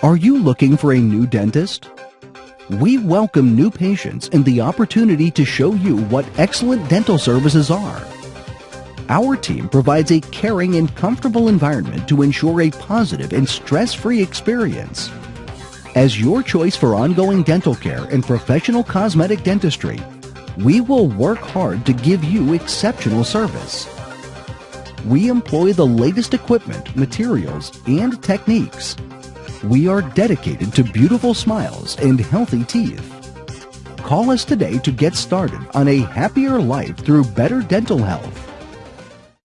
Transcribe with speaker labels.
Speaker 1: Are you looking for a new dentist? We welcome new patients and the opportunity to show you what excellent dental services are. Our team provides a caring and comfortable environment to ensure a positive and stress-free experience. As your choice for ongoing dental care and professional cosmetic dentistry, we will work hard to give you exceptional service. We employ the latest equipment, materials, and techniques we are dedicated to beautiful smiles and healthy teeth. Call us today to get started on a happier life through better dental health.